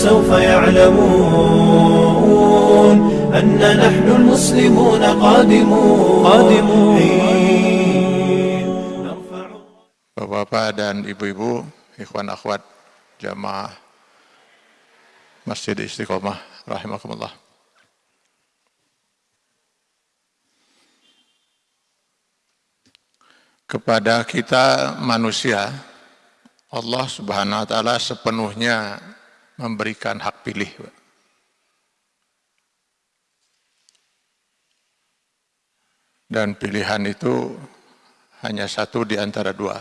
سوف يعلمون أن نحن المسلمون قادمون قادمون حين نرفع Bapak-bapak dan ibu-ibu, ikhwan akhwat jamaah Masjid Istiqomah rahimakumullah. Kepada kita manusia, Allah Subhanahu wa taala sepenuhnya memberikan hak pilih. Dan pilihan itu hanya satu di antara dua.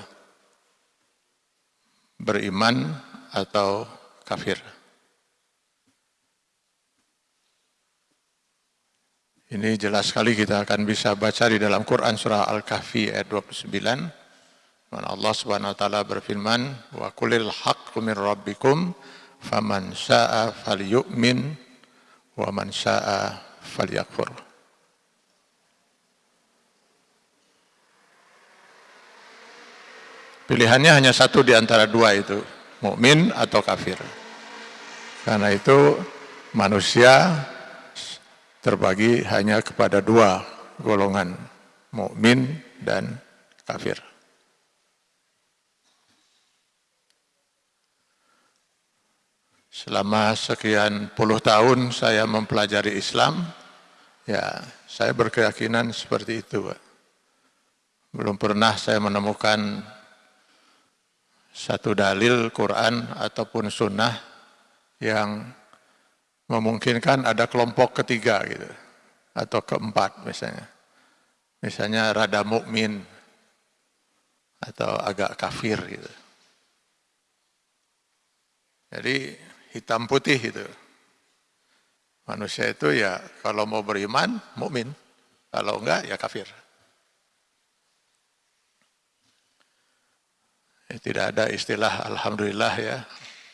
Beriman atau kafir. Ini jelas sekali kita akan bisa baca di dalam Quran surah Al-Kahfi ayat 29. Mana Allah Subhanahu wa taala berfirman, "Wa haqqu min rabbikum faman syaa'a falyu'min wa man syaa'a falyakfur." Pilihannya hanya satu di antara dua itu, mukmin atau kafir. Karena itu manusia terbagi hanya kepada dua golongan, mukmin dan kafir. Selama sekian puluh tahun saya mempelajari Islam, ya saya berkeyakinan seperti itu. Belum pernah saya menemukan satu dalil Quran ataupun sunnah yang memungkinkan ada kelompok ketiga gitu atau keempat misalnya misalnya rada mukmin atau agak kafir gitu jadi hitam putih itu manusia itu ya kalau mau beriman mukmin kalau enggak ya kafir Ya, tidak ada istilah alhamdulillah ya.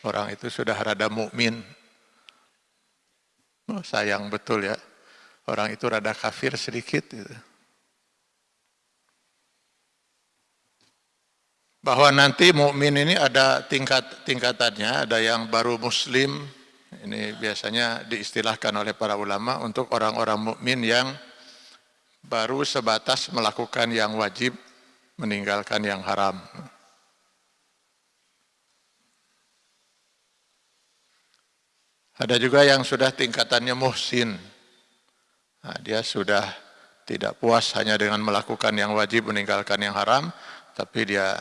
Orang itu sudah rada mukmin. Oh, sayang betul ya. Orang itu rada kafir sedikit gitu. Bahwa nanti mukmin ini ada tingkat tingkatannya, ada yang baru muslim. Ini biasanya diistilahkan oleh para ulama untuk orang-orang mukmin yang baru sebatas melakukan yang wajib, meninggalkan yang haram. Ada juga yang sudah tingkatannya muhsin. Nah, dia sudah tidak puas hanya dengan melakukan yang wajib, meninggalkan yang haram, tapi dia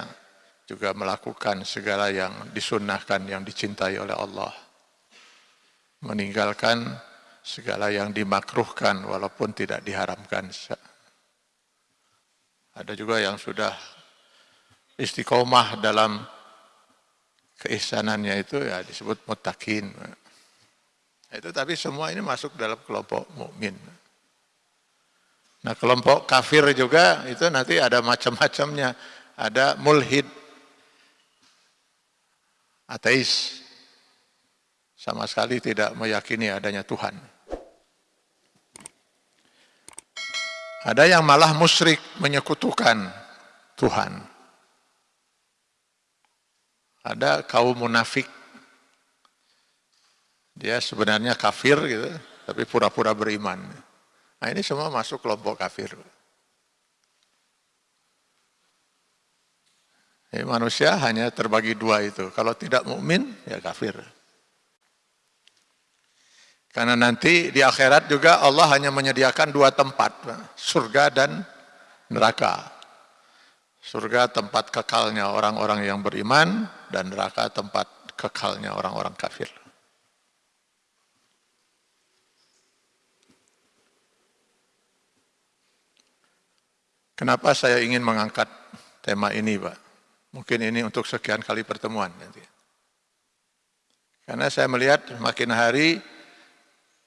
juga melakukan segala yang disunnahkan, yang dicintai oleh Allah. Meninggalkan segala yang dimakruhkan walaupun tidak diharamkan. Ada juga yang sudah istiqomah dalam keisanannya itu ya disebut mutakin. Itu tapi semua ini masuk dalam kelompok mukmin. Nah kelompok kafir juga itu nanti ada macam-macamnya. Ada mulhid, ateis, sama sekali tidak meyakini adanya Tuhan. Ada yang malah musyrik menyekutukan Tuhan. Ada kaum munafik dia sebenarnya kafir gitu, tapi pura-pura beriman. Nah ini semua masuk kelompok kafir. Jadi manusia hanya terbagi dua itu. Kalau tidak mukmin ya kafir. Karena nanti di akhirat juga Allah hanya menyediakan dua tempat, surga dan neraka. Surga tempat kekalnya orang-orang yang beriman dan neraka tempat kekalnya orang-orang kafir. Kenapa saya ingin mengangkat tema ini, Pak? Mungkin ini untuk sekian kali pertemuan nanti. Karena saya melihat makin hari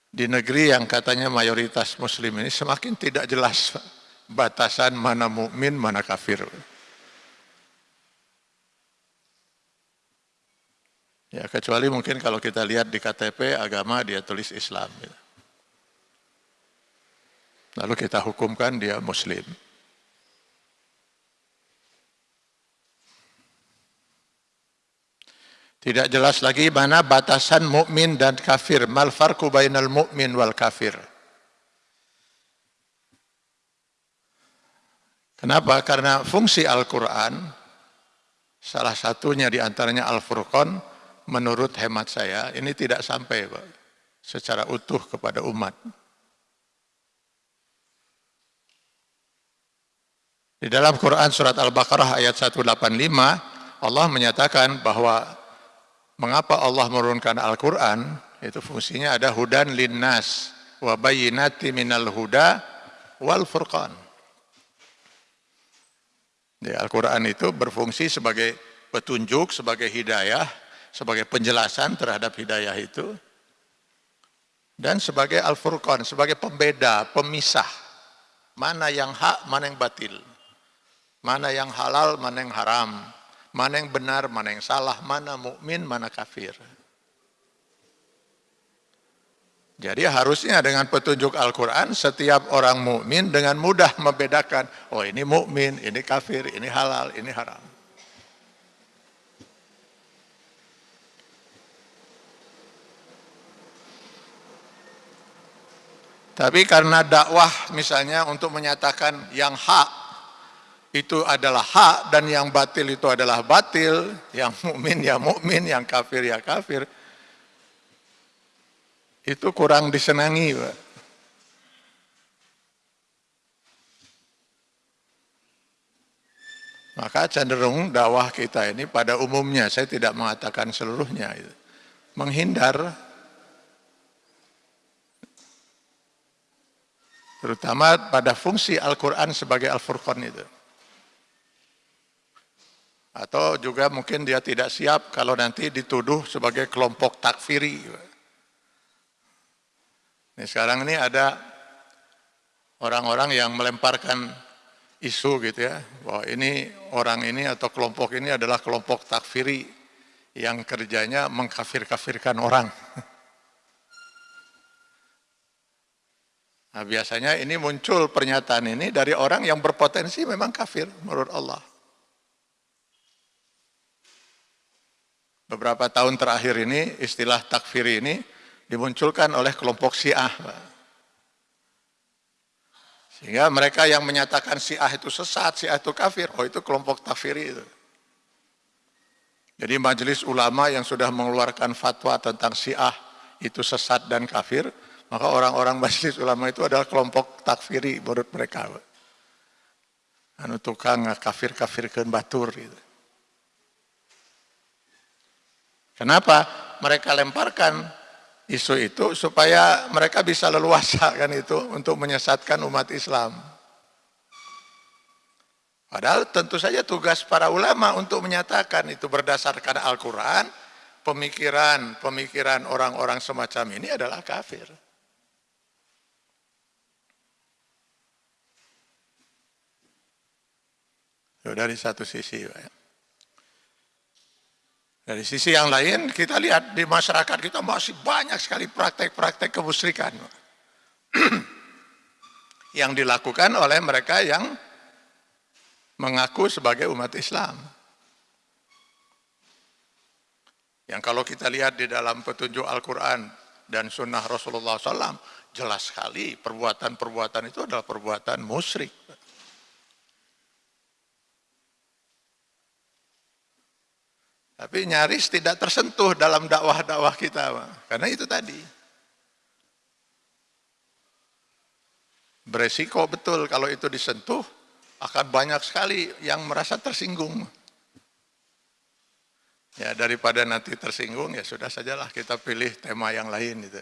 di negeri yang katanya mayoritas muslim ini semakin tidak jelas batasan mana mukmin, mana kafir. Ya kecuali mungkin kalau kita lihat di KTP agama dia tulis Islam. Gitu. Lalu kita hukumkan dia muslim. Tidak jelas lagi mana batasan mukmin dan kafir. Mal farqu bainal mukmin wal kafir. Kenapa? Karena fungsi Al-Quran, salah satunya di antaranya Al-Furqan, menurut hemat saya, ini tidak sampai Pak, secara utuh kepada umat. Di dalam Quran surat Al-Baqarah ayat 185, Allah menyatakan bahwa mengapa Allah menurunkan Al-Quran, itu fungsinya ada hudan linnas, wa bayinati minal huda wal furqan. Di Al-Quran itu berfungsi sebagai petunjuk, sebagai hidayah, sebagai penjelasan terhadap hidayah itu, dan sebagai Al-Furqan, sebagai pembeda, pemisah, mana yang hak, mana yang batil, mana yang halal, mana yang haram, mana yang benar, mana yang salah, mana mukmin, mana kafir. Jadi harusnya dengan petunjuk Al-Quran setiap orang mukmin dengan mudah membedakan, oh ini mukmin, ini kafir, ini halal, ini haram. Tapi karena dakwah misalnya untuk menyatakan yang hak itu adalah hak dan yang batil itu adalah batil, yang mukmin ya mukmin, yang kafir ya kafir itu kurang disenangi Pak. Maka cenderung dakwah kita ini pada umumnya, saya tidak mengatakan seluruhnya, menghindar terutama pada fungsi Al-Quran sebagai Al-Furqan itu. Atau juga mungkin dia tidak siap kalau nanti dituduh sebagai kelompok takfiri. Ini sekarang ini ada orang-orang yang melemparkan isu gitu ya, bahwa ini orang ini atau kelompok ini adalah kelompok takfiri yang kerjanya mengkafir-kafirkan orang. Nah, biasanya ini muncul pernyataan ini dari orang yang berpotensi memang kafir menurut Allah. Beberapa tahun terakhir ini istilah takfir ini dimunculkan oleh kelompok Syiah. Sehingga mereka yang menyatakan Syiah itu sesat, Syiah itu kafir, oh itu kelompok takfiri itu. Jadi majelis ulama yang sudah mengeluarkan fatwa tentang Syiah itu sesat dan kafir, maka orang-orang majelis ulama itu adalah kelompok takfiri menurut mereka. Anu tukang kafir-kafirkan batur gitu. Kenapa? Mereka lemparkan isu itu supaya mereka bisa leluasa kan itu untuk menyesatkan umat Islam. Padahal tentu saja tugas para ulama untuk menyatakan itu berdasarkan Al-Quran, pemikiran-pemikiran orang-orang semacam ini adalah kafir. Dari satu sisi, Pak. Dari sisi yang lain kita lihat di masyarakat kita masih banyak sekali praktek-praktek kemusyrikan yang dilakukan oleh mereka yang mengaku sebagai umat Islam. Yang kalau kita lihat di dalam petunjuk Al-Quran dan sunnah Rasulullah SAW, jelas sekali perbuatan-perbuatan itu adalah perbuatan musyrik. Tapi nyaris tidak tersentuh dalam dakwah-dakwah kita. Karena itu tadi. Beresiko betul kalau itu disentuh, akan banyak sekali yang merasa tersinggung. Ya daripada nanti tersinggung, ya sudah sajalah kita pilih tema yang lain. Gitu.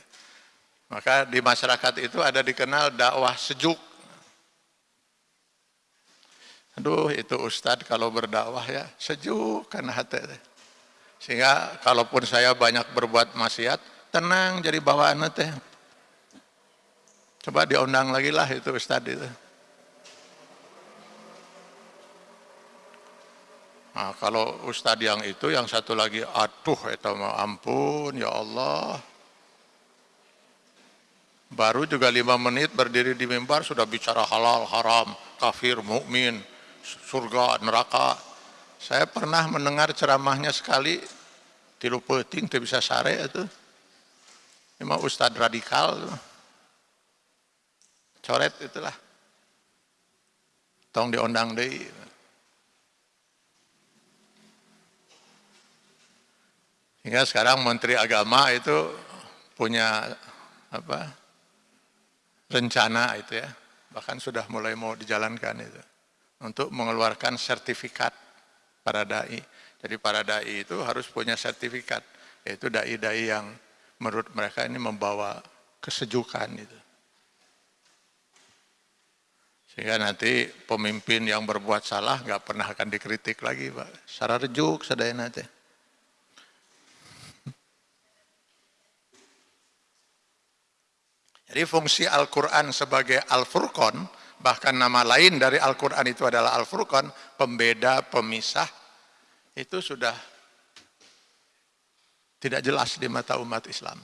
Maka di masyarakat itu ada dikenal dakwah sejuk. Aduh itu Ustadz kalau berdakwah ya sejuk karena hati. Sehingga kalaupun saya banyak berbuat maksiat, tenang jadi bawaan teh. Coba diundang lagi lah itu Ustaz itu. Nah, kalau Ustadz yang itu, yang satu lagi, aduh, itu ampun, ya Allah. Baru juga lima menit berdiri di mimbar sudah bicara halal, haram, kafir, mukmin, surga, neraka. Saya pernah mendengar ceramahnya sekali tilu peting tidak bisa sare itu. Mah ustad radikal. Coret itulah. Tong diondang deh. Hingga sekarang Menteri Agama itu punya apa rencana itu ya, bahkan sudah mulai mau dijalankan itu untuk mengeluarkan sertifikat para dai. Jadi para dai itu harus punya sertifikat, yaitu dai-dai yang menurut mereka ini membawa kesejukan itu. Sehingga nanti pemimpin yang berbuat salah nggak pernah akan dikritik lagi, Pak. Secara rejuk sadaya nanti. Jadi fungsi Al-Quran sebagai Al-Furqan, bahkan nama lain dari Al-Quran itu adalah Al-Furqan, pembeda, pemisah, itu sudah tidak jelas di mata umat Islam.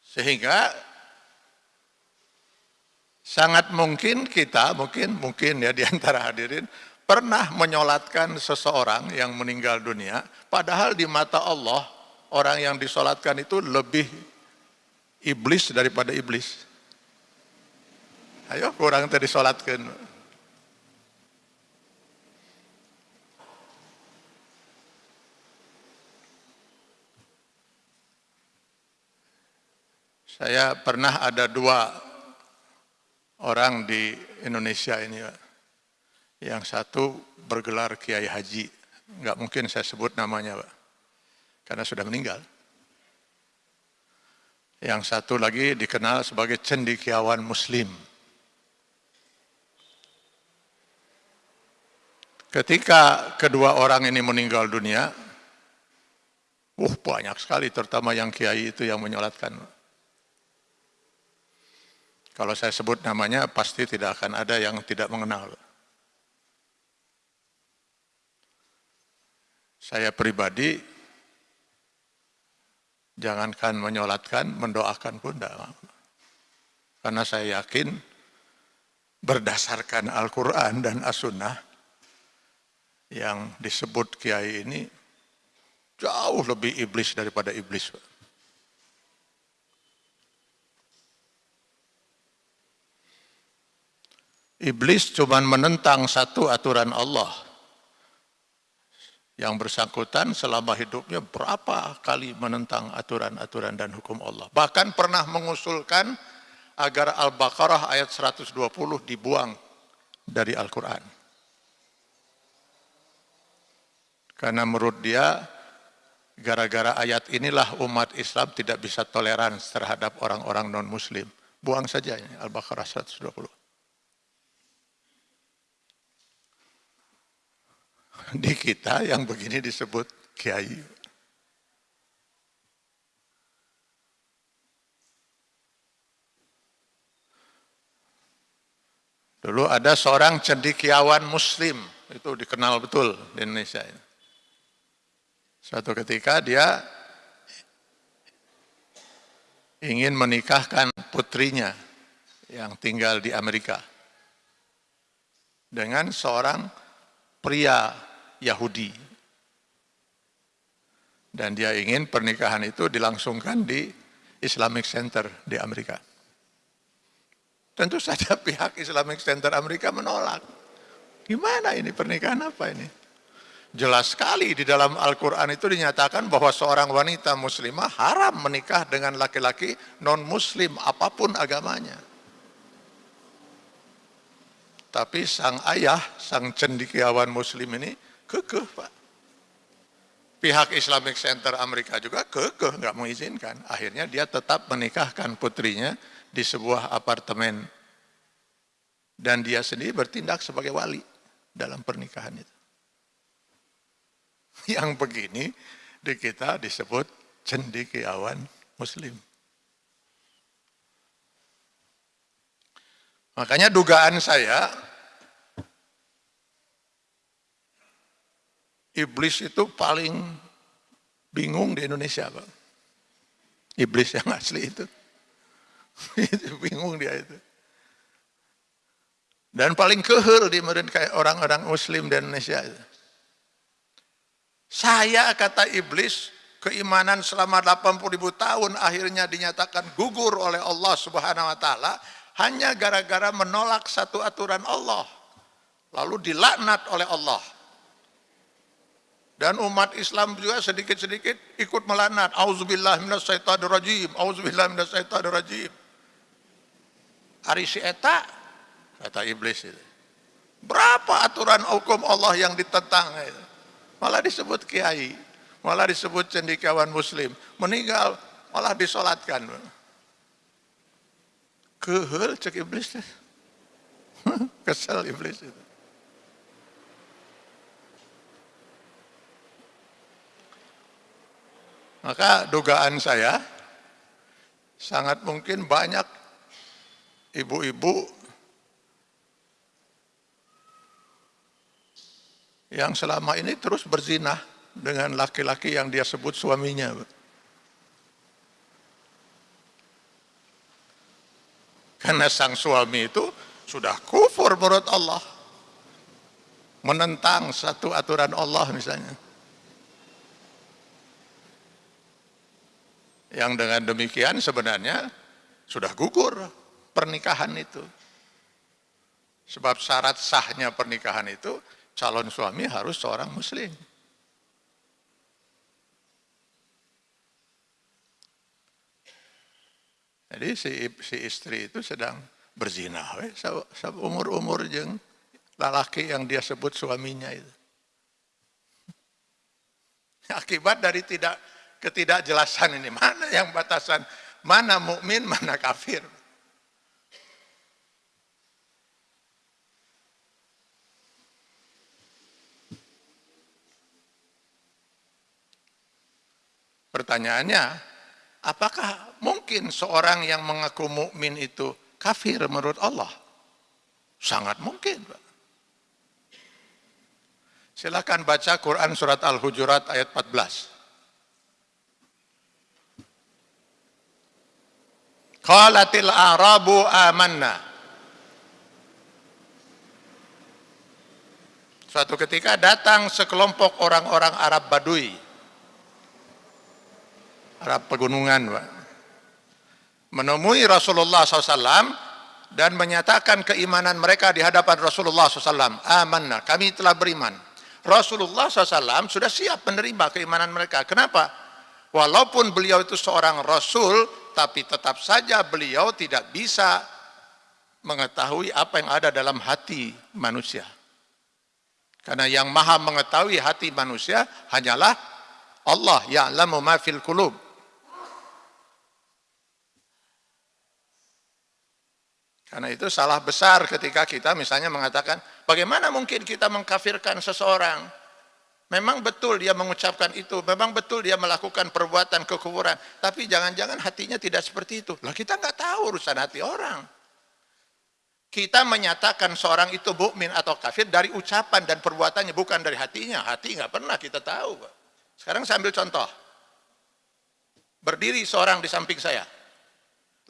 Sehingga sangat mungkin kita, mungkin mungkin ya di antara hadirin, pernah menyolatkan seseorang yang meninggal dunia, padahal di mata Allah orang yang disolatkan itu lebih iblis daripada iblis. Ayo kurang tadi solatkan. Saya pernah ada dua orang di Indonesia ini, Yang satu bergelar Kiai Haji, nggak mungkin saya sebut namanya, Pak karena sudah meninggal. Yang satu lagi dikenal sebagai cendikiawan muslim. Ketika kedua orang ini meninggal dunia, uh banyak sekali terutama yang kiai itu yang menyolatkan. Kalau saya sebut namanya pasti tidak akan ada yang tidak mengenal. Saya pribadi Jangankan menyolatkan, mendoakan pun tidak. Karena saya yakin berdasarkan Al-Quran dan As-Sunnah yang disebut kiai ini jauh lebih iblis daripada iblis. Iblis cuma menentang satu aturan Allah yang bersangkutan selama hidupnya berapa kali menentang aturan-aturan dan hukum Allah. Bahkan pernah mengusulkan agar Al-Baqarah ayat 120 dibuang dari Al-Quran. Karena menurut dia, gara-gara ayat inilah umat Islam tidak bisa toleran terhadap orang-orang non-muslim. Buang saja Al-Baqarah 120. Di kita yang begini disebut kiai. Dulu ada seorang cendikiawan muslim, itu dikenal betul di Indonesia. Suatu ketika dia ingin menikahkan putrinya yang tinggal di Amerika dengan seorang pria Yahudi. Dan dia ingin pernikahan itu dilangsungkan di Islamic Center di Amerika. Tentu saja pihak Islamic Center Amerika menolak. Gimana ini pernikahan apa ini? Jelas sekali di dalam Al-Quran itu dinyatakan bahwa seorang wanita muslimah haram menikah dengan laki-laki non-muslim apa pun agamanya. Tapi sang ayah, sang cendikiawan muslim ini Kekeh Pak. Pihak Islamic Center Amerika juga kekeh nggak mengizinkan. Akhirnya dia tetap menikahkan putrinya di sebuah apartemen. Dan dia sendiri bertindak sebagai wali dalam pernikahan itu. Yang begini di kita disebut cendikiawan muslim. Makanya dugaan saya Iblis itu paling bingung di Indonesia, Pak. Iblis yang asli itu. bingung dia itu. Dan paling kehel di kayak orang-orang muslim di Indonesia. Saya kata iblis, keimanan selama 80 ribu tahun akhirnya dinyatakan gugur oleh Allah subhanahu wa ta'ala hanya gara-gara menolak satu aturan Allah. Lalu dilaknat oleh Allah. Dan umat Islam juga sedikit-sedikit ikut melaknat. Auzubillah minasyaitonirrajim. Auzubillah minasyaitonirrajim. Ari si eta kata iblis itu. Berapa aturan hukum Allah yang ditentang itu? malah disebut kiai, malah disebut cendikiawan muslim, meninggal malah disolatkan. Kehel cek iblis. Kesel iblis itu. Maka dugaan saya sangat mungkin banyak ibu-ibu yang selama ini terus berzinah dengan laki-laki yang dia sebut suaminya. Karena sang suami itu sudah kufur menurut Allah. Menentang satu aturan Allah misalnya. Yang dengan demikian sebenarnya sudah gugur pernikahan itu. Sebab syarat sahnya pernikahan itu calon suami harus seorang muslim. Jadi si, si istri itu sedang berzina, umur-umur jeng lalaki yang dia sebut suaminya itu. Akibat dari tidak ketidakjelasan ini, mana yang batasan, mana mukmin, mana kafir. Pertanyaannya, apakah mungkin seorang yang mengaku mukmin itu kafir menurut Allah? Sangat mungkin, Pak. Silakan baca Quran surat Al-Hujurat ayat 14. Qalatil arabu amanna. Suatu ketika datang sekelompok orang-orang Arab Badui. Arab pegunungan menemui Rasulullah SAW dan menyatakan keimanan mereka di hadapan Rasulullah SAW amanna, kami telah beriman. Rasulullah SAW sudah siap menerima keimanan mereka. Kenapa? Walaupun beliau itu seorang Rasul tapi tetap saja beliau tidak bisa mengetahui apa yang ada dalam hati manusia karena yang maha mengetahui hati manusia hanyalah Allah ya'lamu ma fil qulub Karena itu salah besar ketika kita misalnya mengatakan, bagaimana mungkin kita mengkafirkan seseorang? Memang betul dia mengucapkan itu, memang betul dia melakukan perbuatan kekufuran, tapi jangan-jangan hatinya tidak seperti itu. Lah kita nggak tahu urusan hati orang. Kita menyatakan seorang itu mukmin atau kafir dari ucapan dan perbuatannya, bukan dari hatinya. Hati nggak pernah kita tahu. Sekarang saya ambil contoh. Berdiri seorang di samping saya,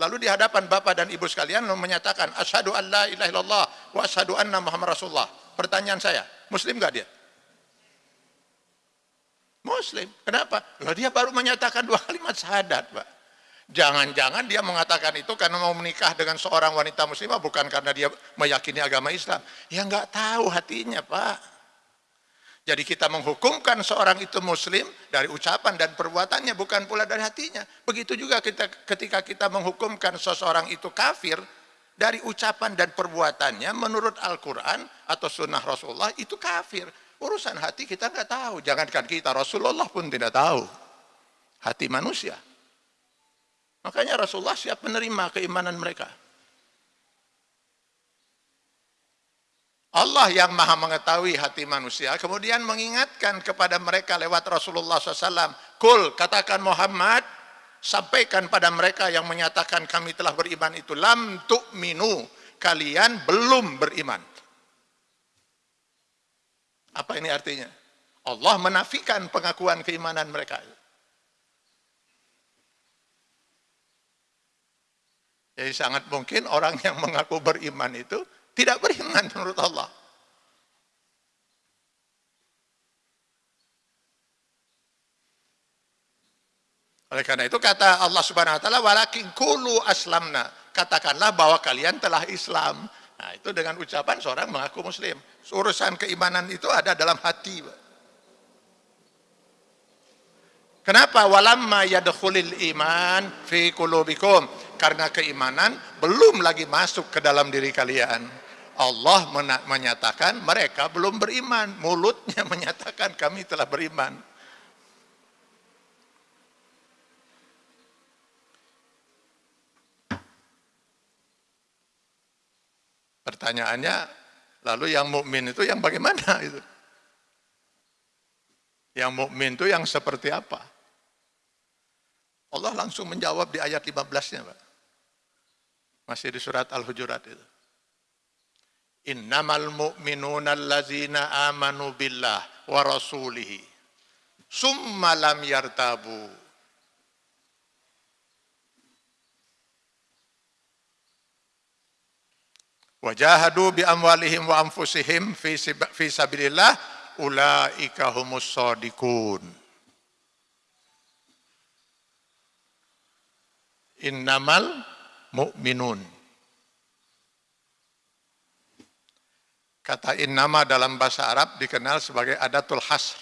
Lalu di hadapan Bapak dan Ibu sekalian menyatakan asyhadu an la ilaha illallah wa asyhadu anna Muhammad Rasulullah. Pertanyaan saya, muslim enggak dia? Muslim. Kenapa? Lah dia baru menyatakan dua kalimat syahadat, Pak. Jangan-jangan dia mengatakan itu karena mau menikah dengan seorang wanita muslimah bukan karena dia meyakini agama Islam. Ya enggak tahu hatinya, Pak. Jadi kita menghukumkan seorang itu muslim dari ucapan dan perbuatannya bukan pula dari hatinya. Begitu juga kita, ketika kita menghukumkan seseorang itu kafir dari ucapan dan perbuatannya menurut Al-Quran atau sunnah Rasulullah itu kafir. Urusan hati kita nggak tahu. Jangankan kita, Rasulullah pun tidak tahu. Hati manusia. Makanya Rasulullah siap menerima keimanan mereka. Allah yang maha mengetahui hati manusia kemudian mengingatkan kepada mereka lewat Rasulullah SAW kul katakan Muhammad sampaikan pada mereka yang menyatakan kami telah beriman itu lam tu'minu kalian belum beriman apa ini artinya? Allah menafikan pengakuan keimanan mereka. Jadi sangat mungkin orang yang mengaku beriman itu tidak beriman menurut Allah. Oleh karena itu kata Allah Subhanahu wa taala walakin kulu aslamna. Katakanlah bahwa kalian telah Islam. Nah, itu dengan ucapan seorang mengaku muslim. Urusan keimanan itu ada dalam hati. Kenapa walamma yadkhulil iman fi qulubikum? Karena keimanan belum lagi masuk ke dalam diri kalian. Allah menyatakan mereka belum beriman. Mulutnya menyatakan kami telah beriman. Pertanyaannya, lalu yang mukmin itu yang bagaimana itu? Yang mukmin itu yang seperti apa? Allah langsung menjawab di ayat 15-nya, Pak. Masih di surat Al-Hujurat itu. Innamal mu'minuna allazina amanu billah wa rasulihi summa lam yartabu Wajahadu bi amwalihim wa anfusihim fi, sabilillah ulaika humus sadiqun. Innamal mu'minun. Kata innama dalam bahasa Arab dikenal sebagai adatul hasr.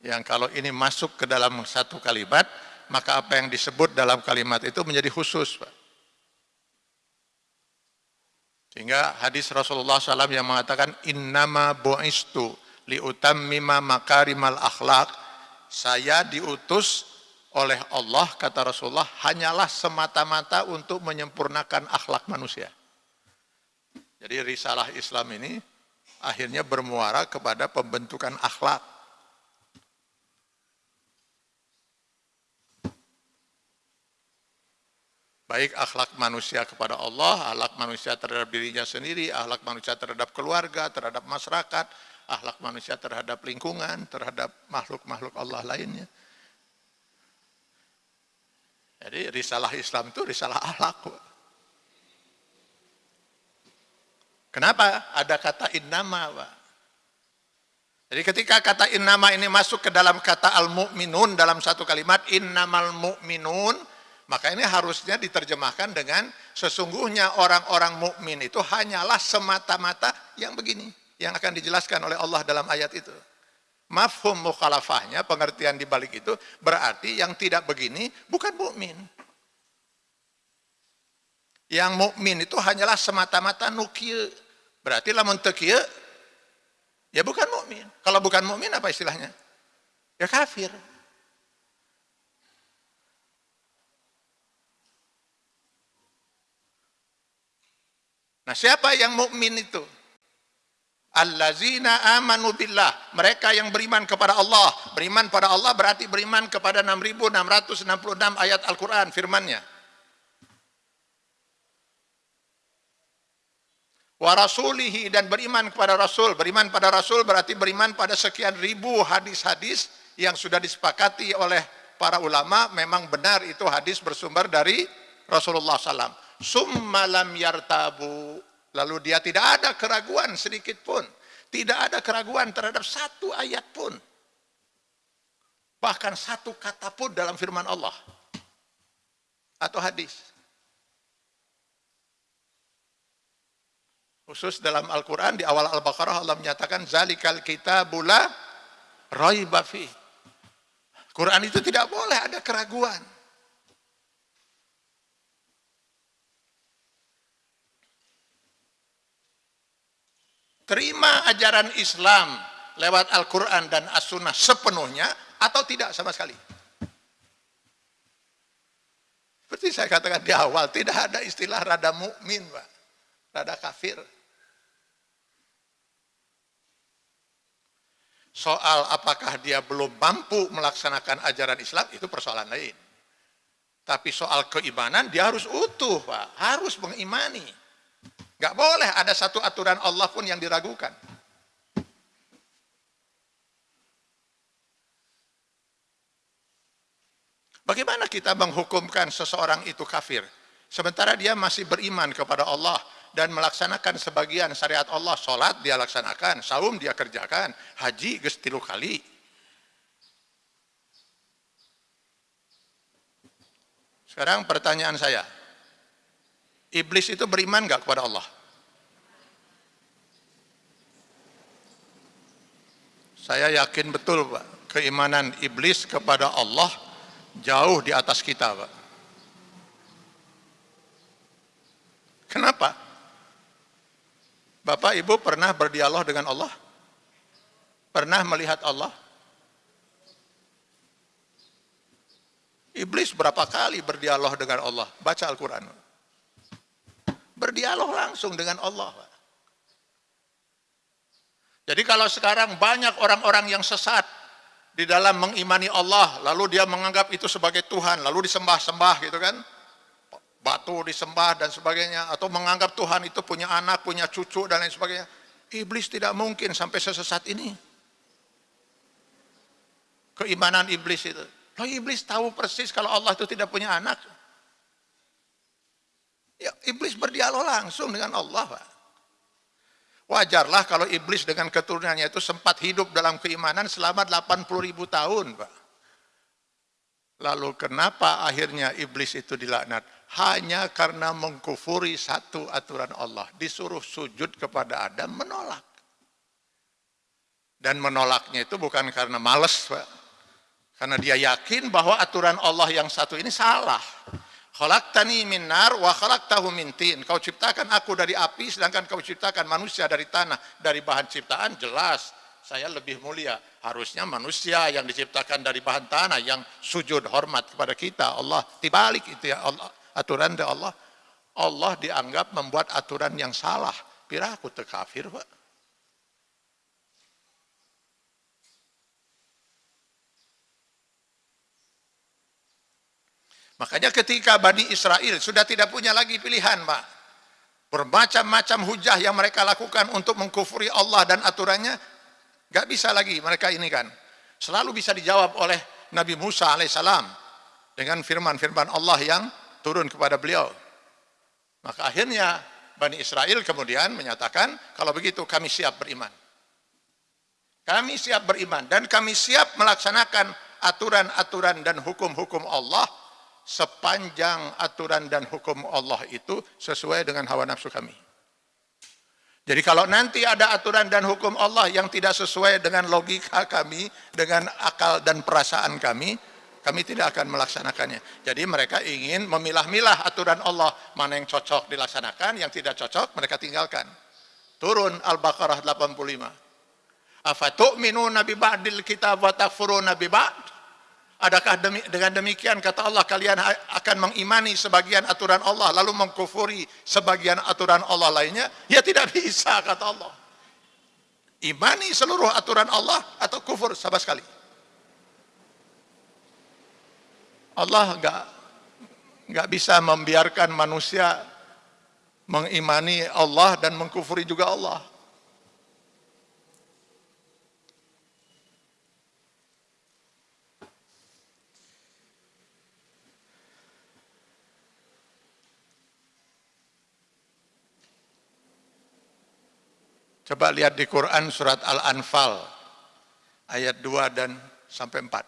Yang kalau ini masuk ke dalam satu kalimat, maka apa yang disebut dalam kalimat itu menjadi khusus. Pak. Sehingga hadis Rasulullah SAW yang mengatakan innama bu'istu liutammima makarimal akhlak saya diutus oleh Allah kata Rasulullah hanyalah semata-mata untuk menyempurnakan akhlak manusia. Jadi risalah Islam ini akhirnya bermuara kepada pembentukan akhlak Baik akhlak manusia kepada Allah, akhlak manusia terhadap dirinya sendiri, akhlak manusia terhadap keluarga, terhadap masyarakat, akhlak manusia terhadap lingkungan, terhadap makhluk-makhluk Allah lainnya. Jadi risalah Islam itu risalah akhlak. Kenapa ada kata innama, Pak? Jadi ketika kata innama ini masuk ke dalam kata al-mu'minun dalam satu kalimat, innamal mu'minun, maka ini harusnya diterjemahkan dengan sesungguhnya orang-orang mukmin itu hanyalah semata-mata yang begini yang akan dijelaskan oleh Allah dalam ayat itu. Mafhum mukhalafahnya, pengertian di balik itu berarti yang tidak begini bukan mukmin. Yang mukmin itu hanyalah semata-mata nukil. Berarti lamun tekieu ya bukan mukmin. Kalau bukan mukmin apa istilahnya? Ya kafir. Nah, siapa yang mukmin itu? Allazina amanu billah. Mereka yang beriman kepada Allah. Beriman pada Allah berarti beriman kepada 6666 ayat Al-Qur'an firman-Nya. Wa rasulihi dan beriman kepada Rasul. Beriman pada Rasul berarti beriman pada sekian ribu hadis-hadis yang sudah disepakati oleh para ulama memang benar itu hadis bersumber dari Rasulullah SAW summalam yartabu. Lalu dia tidak ada keraguan sedikit pun. Tidak ada keraguan terhadap satu ayat pun. Bahkan satu kata pun dalam firman Allah. Atau hadis. Khusus dalam Al-Quran di awal Al-Baqarah Allah menyatakan zalikal kitabula raibafi. Quran itu tidak boleh ada keraguan. Terima ajaran Islam lewat Al-Quran dan As-Sunnah sepenuhnya atau tidak sama sekali. Seperti saya katakan di awal, tidak ada istilah rada mukmin, Pak. Rada kafir. Soal apakah dia belum mampu melaksanakan ajaran Islam, itu persoalan lain. Tapi soal keimanan, dia harus utuh, Pak. Harus mengimani. Gak boleh ada satu aturan Allah pun yang diragukan. Bagaimana kita menghukumkan seseorang itu kafir? Sementara dia masih beriman kepada Allah dan melaksanakan sebagian syariat Allah. Sholat dia laksanakan, saum dia kerjakan, haji gestilu kali. Sekarang pertanyaan saya, iblis itu beriman nggak kepada Allah? Saya yakin betul Pak, keimanan iblis kepada Allah jauh di atas kita Pak. Kenapa? Bapak Ibu pernah berdialog dengan Allah? Pernah melihat Allah? Iblis berapa kali berdialog dengan Allah? Baca Al-Quran. Berdialog langsung dengan Allah. Jadi kalau sekarang banyak orang-orang yang sesat di dalam mengimani Allah, lalu dia menganggap itu sebagai Tuhan, lalu disembah-sembah gitu kan, batu disembah dan sebagainya, atau menganggap Tuhan itu punya anak, punya cucu dan lain sebagainya. Iblis tidak mungkin sampai sesesat ini. Keimanan iblis itu. Loh iblis tahu persis kalau Allah itu tidak punya anak. Ya, iblis berdialog langsung dengan Allah. Wajarlah kalau iblis dengan keturunannya itu sempat hidup dalam keimanan selama 80 ribu tahun. Pak. Lalu kenapa akhirnya iblis itu dilaknat? Hanya karena mengkufuri satu aturan Allah. Disuruh sujud kepada Adam, menolak. Dan menolaknya itu bukan karena males, Pak. Karena dia yakin bahwa aturan Allah yang satu ini salah. Khalaqtani min nar wa khalaqtahu min tin. Kau ciptakan aku dari api sedangkan kau ciptakan manusia dari tanah. Dari bahan ciptaan jelas saya lebih mulia. Harusnya manusia yang diciptakan dari bahan tanah yang sujud hormat kepada kita. Allah dibalik itu ya Allah aturan dari Allah. Allah dianggap membuat aturan yang salah. Pira aku terkafir, Pak. Makanya ketika Bani Israel sudah tidak punya lagi pilihan, Pak. Bermacam-macam hujah yang mereka lakukan untuk mengkufuri Allah dan aturannya, gak bisa lagi mereka ini kan. Selalu bisa dijawab oleh Nabi Musa alaihissalam dengan firman-firman Allah yang turun kepada beliau. Maka akhirnya Bani Israel kemudian menyatakan, kalau begitu kami siap beriman. Kami siap beriman dan kami siap melaksanakan aturan-aturan dan hukum-hukum Allah sepanjang aturan dan hukum Allah itu sesuai dengan hawa nafsu kami. Jadi kalau nanti ada aturan dan hukum Allah yang tidak sesuai dengan logika kami, dengan akal dan perasaan kami, kami tidak akan melaksanakannya. Jadi mereka ingin memilah-milah aturan Allah, mana yang cocok dilaksanakan, yang tidak cocok mereka tinggalkan. Turun Al-Baqarah 85. Afatu'minuna bi ba'dil kitab wa takfuruna bi ba'd? Adakah demi, dengan demikian kata Allah kalian akan mengimani sebagian aturan Allah lalu mengkufuri sebagian aturan Allah lainnya? Ya tidak bisa kata Allah. Imani seluruh aturan Allah atau kufur sama sekali. Allah enggak enggak bisa membiarkan manusia mengimani Allah dan mengkufuri juga Allah. Coba lihat di Quran surat Al-Anfal ayat 2 dan sampai 4.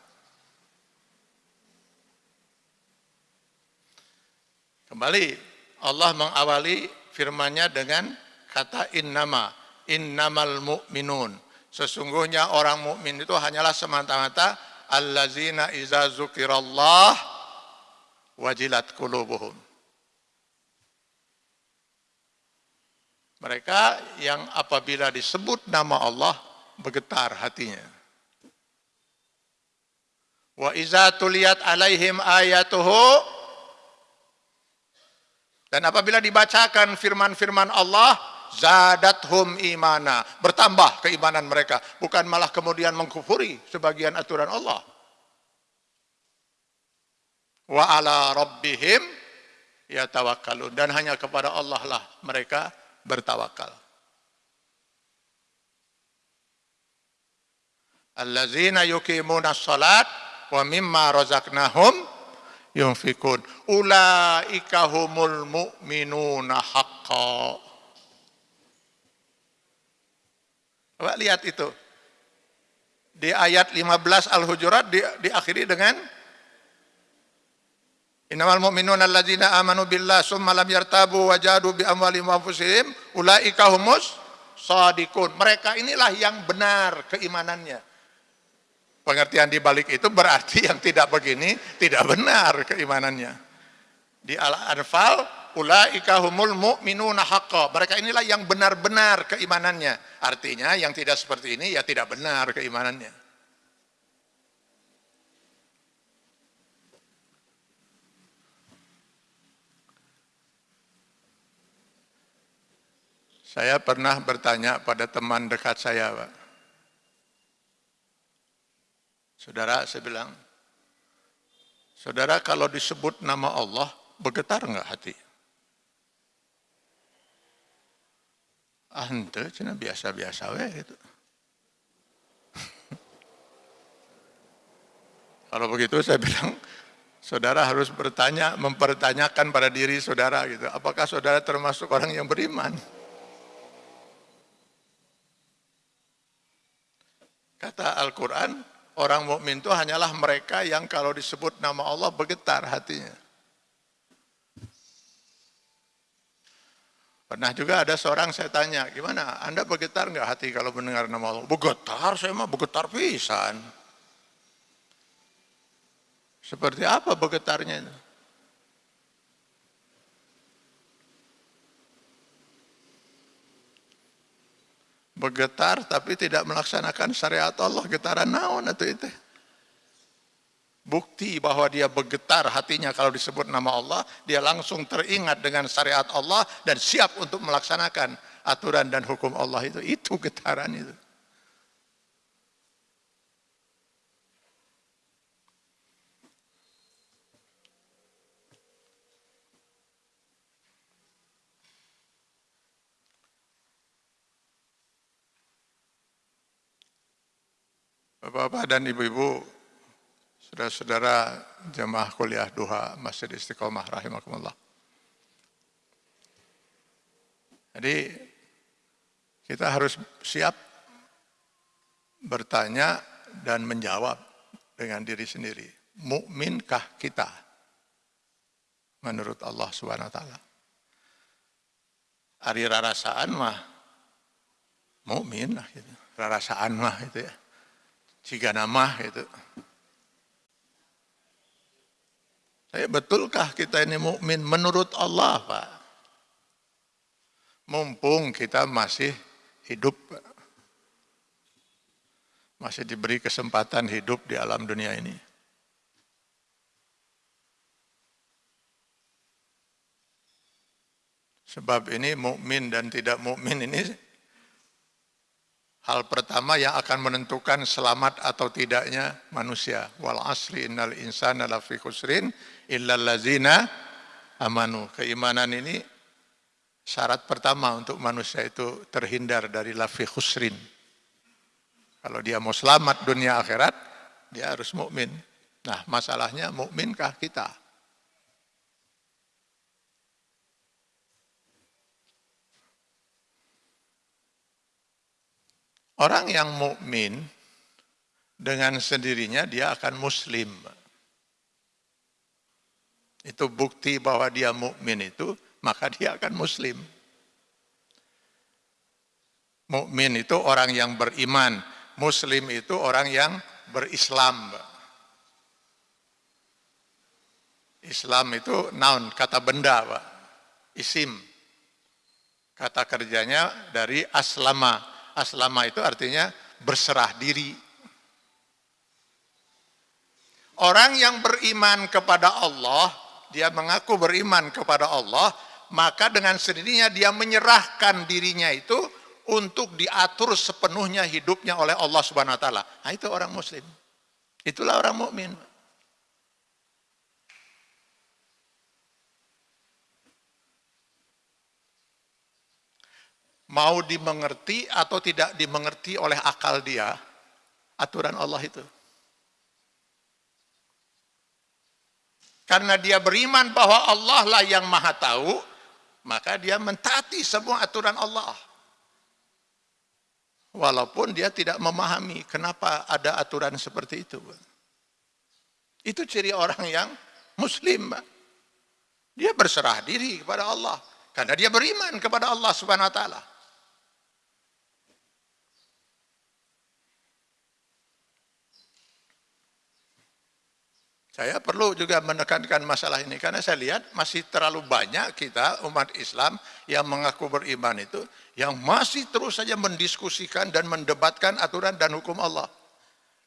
Kembali Allah mengawali firman-Nya dengan kata innama, innamal mu'minun. Sesungguhnya orang mukmin itu hanyalah semata-mata allazina iza zukirallah wajilat qulubuhum. Mereka yang apabila disebut nama Allah bergetar hatinya. Wa iza tuliyat alaihim ayatuhu dan apabila dibacakan firman-firman Allah zadathum imana bertambah keimanan mereka. Bukan malah kemudian mengkufuri sebagian aturan Allah. Wa ala rabbihim yatawakkalun. Dan hanya kepada Allah lah mereka bertawakal. Allazina yuqimuna salat wa mimma razaqnahum yunfikun. Ulaika humul mu'minuna haqqa. Coba lihat itu. Di ayat 15 Al-Hujurat di, diakhiri dengan Innamal mu'minuna alladzina amanu billah summa lam yartabu wa jahadu bi amwalihim wa anfusihim ulaika humus shadiqun. Mereka inilah yang benar keimanannya. Pengertian di balik itu berarti yang tidak begini tidak benar keimanannya. Di Al-Anfal ulaika humul mu'minuna haqqa. Mereka inilah yang benar-benar keimanannya. Artinya yang tidak seperti ini ya tidak benar keimanannya. Saya pernah bertanya pada teman dekat saya, Pak. Saudara, saya bilang, Saudara kalau disebut nama Allah, bergetar enggak hati? Ah, ente, cina biasa-biasa we gitu. kalau begitu saya bilang, saudara harus bertanya, mempertanyakan pada diri saudara gitu. Apakah saudara termasuk orang yang beriman? Kata Al-Quran, orang mukmin itu hanyalah mereka yang kalau disebut nama Allah bergetar hatinya. Pernah juga ada seorang saya tanya, gimana? Anda bergetar nggak hati kalau mendengar nama Allah? Bergetar, saya mah bergetar pisan. Seperti apa bergetarnya itu? Bergetar tapi tidak melaksanakan syariat Allah getaran naon atau itu bukti bahwa dia bergetar hatinya kalau disebut nama Allah dia langsung teringat dengan syariat Allah dan siap untuk melaksanakan aturan dan hukum Allah itu. Itu getaran itu Bapak-bapak dan ibu-ibu, saudara-saudara jemaah kuliah duha Masjid Istiqomah rahimakumullah. Jadi kita harus siap bertanya dan menjawab dengan diri sendiri. Mukminkah kita menurut Allah Subhanahu wa taala? Ari rarasaan mah mukmin lah gitu. Rarasaan mah itu ya jika nama itu. Saya betulkah kita ini mukmin menurut Allah, Pak? Mumpung kita masih hidup masih diberi kesempatan hidup di alam dunia ini. Sebab ini mukmin dan tidak mukmin ini Hal pertama yang akan menentukan selamat atau tidaknya manusia. Wal asri innal insana lafi khusrin illal lazina amanu. Keimanan ini syarat pertama untuk manusia itu terhindar dari lafi khusrin. Kalau dia mau selamat dunia akhirat, dia harus mukmin. Nah, masalahnya mukminkah kita? Orang yang mukmin dengan sendirinya dia akan muslim. Itu bukti bahwa dia mukmin itu, maka dia akan muslim. Mukmin itu orang yang beriman, muslim itu orang yang berislam. Islam itu naun, kata benda, Pak. Isim. Kata kerjanya dari aslama, Aslama itu artinya berserah diri. Orang yang beriman kepada Allah, dia mengaku beriman kepada Allah, maka dengan sendirinya dia menyerahkan dirinya itu untuk diatur sepenuhnya hidupnya oleh Allah Subhanahu wa taala. Nah, itu orang muslim. Itulah orang mukmin. Mau dimengerti atau tidak dimengerti oleh akal dia, aturan Allah itu. Karena dia beriman bahwa Allah lah yang maha tahu, maka dia mentaati semua aturan Allah. Walaupun dia tidak memahami kenapa ada aturan seperti itu. Itu ciri orang yang muslim. Dia berserah diri kepada Allah karena dia beriman kepada Allah Subhanahu wa taala. Saya perlu juga menekankan masalah ini karena saya lihat masih terlalu banyak kita umat Islam yang mengaku beriman itu yang masih terus saja mendiskusikan dan mendebatkan aturan dan hukum Allah.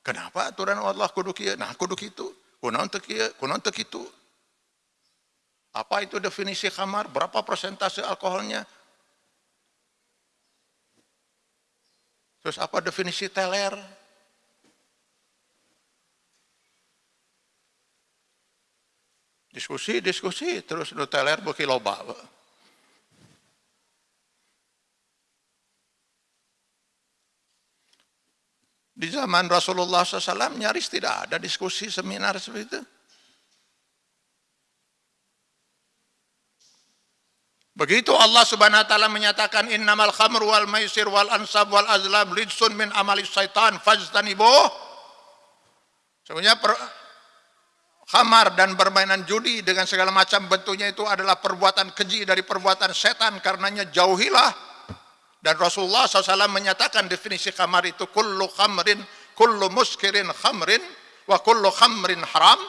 Kenapa aturan Allah kudu kieu? Nah, kudu teu kieu? Kunaon teu kitu? Apa itu definisi khamar? Berapa persentase alkoholnya? Terus apa definisi teler? Diskusi, diskusi, terus nu teler beuki loba. Di zaman Rasulullah SAW nyaris tidak ada diskusi seminar seperti itu. Begitu Allah Subhanahu wa taala menyatakan innamal khamru wal maisir wal ansab wal azlam ridsun min amali syaitan fajtanibuh. Sebenarnya per, khamar dan permainan judi dengan segala macam bentuknya itu adalah perbuatan keji dari perbuatan setan karenanya jauhilah dan Rasulullah SAW menyatakan definisi khamar itu kullu khamrin kullu muskirin khamrin wa kullu khamrin haram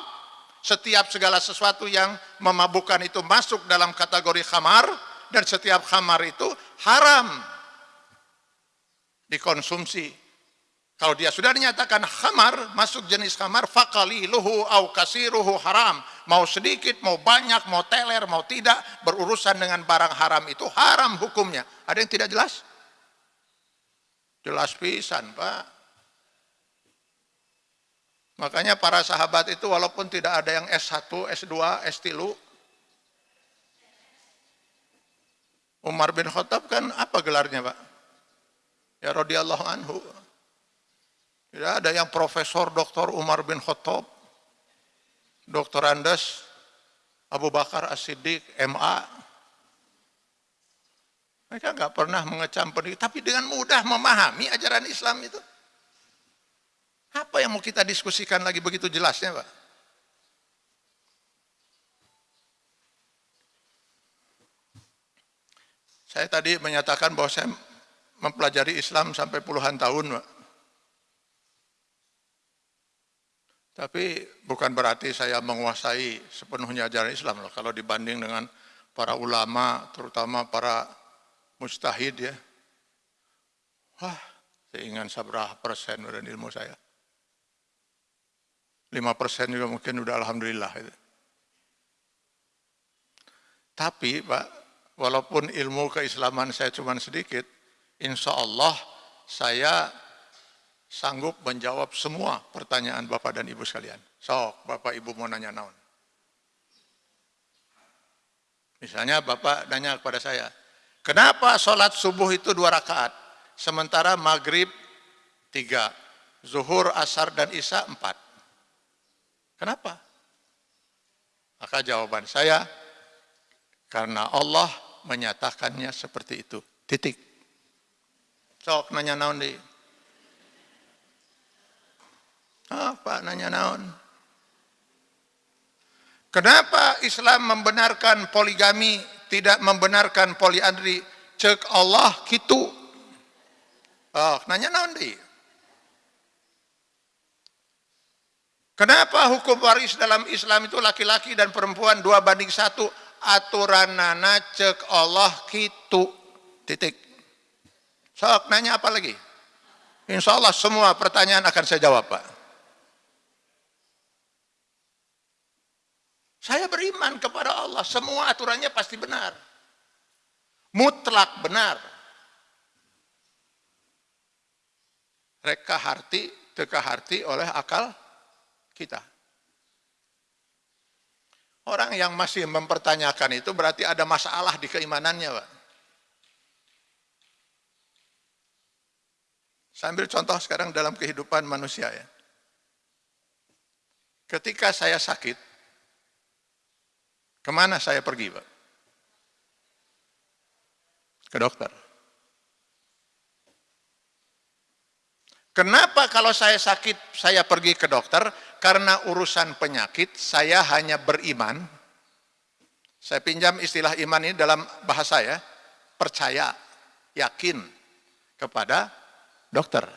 setiap segala sesuatu yang memabukkan itu masuk dalam kategori khamar dan setiap khamar itu haram dikonsumsi. Kalau dia sudah dinyatakan khamar, masuk jenis khamar, luhu au kasiruhu haram. Mau sedikit, mau banyak, mau teler, mau tidak, berurusan dengan barang haram itu haram hukumnya. Ada yang tidak jelas? Jelas pisan, Pak. Makanya para sahabat itu walaupun tidak ada yang S1, S2, S3, Umar bin Khattab kan apa gelarnya Pak? Ya radhiyallahu anhu. Tidak ada yang Profesor Dr. Umar bin Khattab, Dr. Andes, Abu Bakar As-Siddiq, MA. Mereka nggak pernah mengecam pendidik, tapi dengan mudah memahami ajaran Islam itu. Apa yang mau kita diskusikan lagi begitu jelasnya Pak? Saya tadi menyatakan bahwa saya mempelajari Islam sampai puluhan tahun Pak. Tapi bukan berarti saya menguasai sepenuhnya ajaran Islam loh. Kalau dibanding dengan para ulama, terutama para mustahid ya. Wah, ingin seberapa persen dari ilmu saya. 5% juga mungkin udah alhamdulillah. Itu. Tapi Pak, walaupun ilmu keislaman saya cuma sedikit, insya Allah saya sanggup menjawab semua pertanyaan Bapak dan Ibu sekalian. Sok, Bapak Ibu mau nanya naon. Misalnya Bapak nanya kepada saya, kenapa sholat subuh itu dua rakaat, sementara maghrib tiga, zuhur, asar, dan isya empat. Kenapa? Maka jawaban saya, karena Allah menyatakannya seperti itu. Titik. Sok nanya naon di. Apa nanya naon? Kenapa Islam membenarkan poligami, tidak membenarkan poliandri? Cek Allah gitu. Oh, nanya naon di. Kenapa hukum waris dalam Islam itu laki-laki dan perempuan dua banding satu? Aturan nana cek Allah kitu. Titik. Sok nanya apa lagi? Insya Allah semua pertanyaan akan saya jawab Pak. Saya beriman kepada Allah. Semua aturannya pasti benar. Mutlak benar. Reka harti, teka harti oleh akal kita. Orang yang masih mempertanyakan itu berarti ada masalah di keimanannya, Pak. Sambil contoh sekarang dalam kehidupan manusia ya. Ketika saya sakit, ke mana saya pergi, Pak? Ke dokter. Kenapa kalau saya sakit saya pergi ke dokter? Karena urusan penyakit saya hanya beriman Saya pinjam istilah iman ini dalam bahasa ya, percaya, yakin kepada dokter.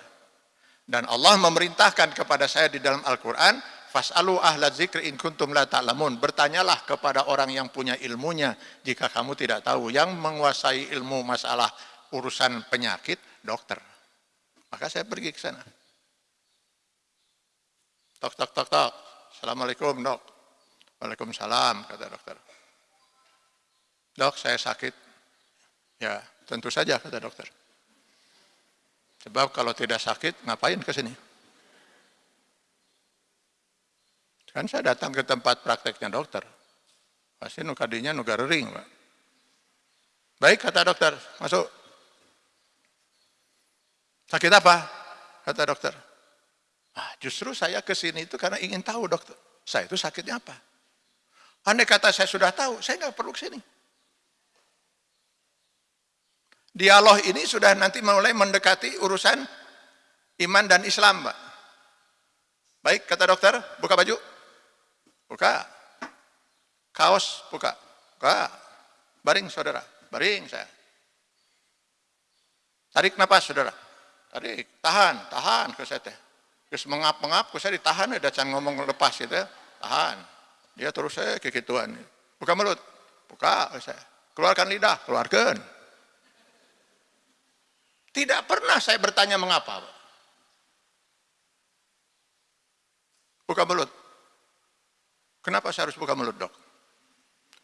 Dan Allah memerintahkan kepada saya di dalam Al-Quran, Fas'alu ahla zikri in kuntum la ta'lamun. Bertanyalah kepada orang yang punya ilmunya jika kamu tidak tahu. Yang menguasai ilmu masalah urusan penyakit, dokter. Maka saya pergi ke sana. Tok, tok, tok, tok. Assalamualaikum dok. Waalaikumsalam, kata dokter. Dok, saya sakit. Ya, tentu saja, kata dokter. Sebab kalau tidak sakit, ngapain ke sini? Kan saya datang ke tempat prakteknya dokter. Pasti nukadinya nugar ring, Pak. Baik, kata dokter, masuk. Sakit apa? Kata dokter. Ah, justru saya ke sini itu karena ingin tahu dokter. Saya itu sakitnya apa? Andai kata saya sudah tahu, saya nggak perlu ke sini. Dialog ini sudah nanti mulai mendekati urusan iman dan Islam, Pak. Baik, kata dokter, buka baju. Buka. Kaos, buka. Buka. Baring, saudara. Baring saya. Tarik napas, saudara. Tarik. Tahan, tahan ke saya teh. Terus mengap-mengap, ke saya ditahan, ada can ngomong lepas gitu. Tahan. Dia terus saya kekituan. Buka mulut. Buka saya. Keluarkan lidah, keluarkan. Tidak pernah saya bertanya mengapa. Buka mulut. Kenapa saya harus buka mulut dok?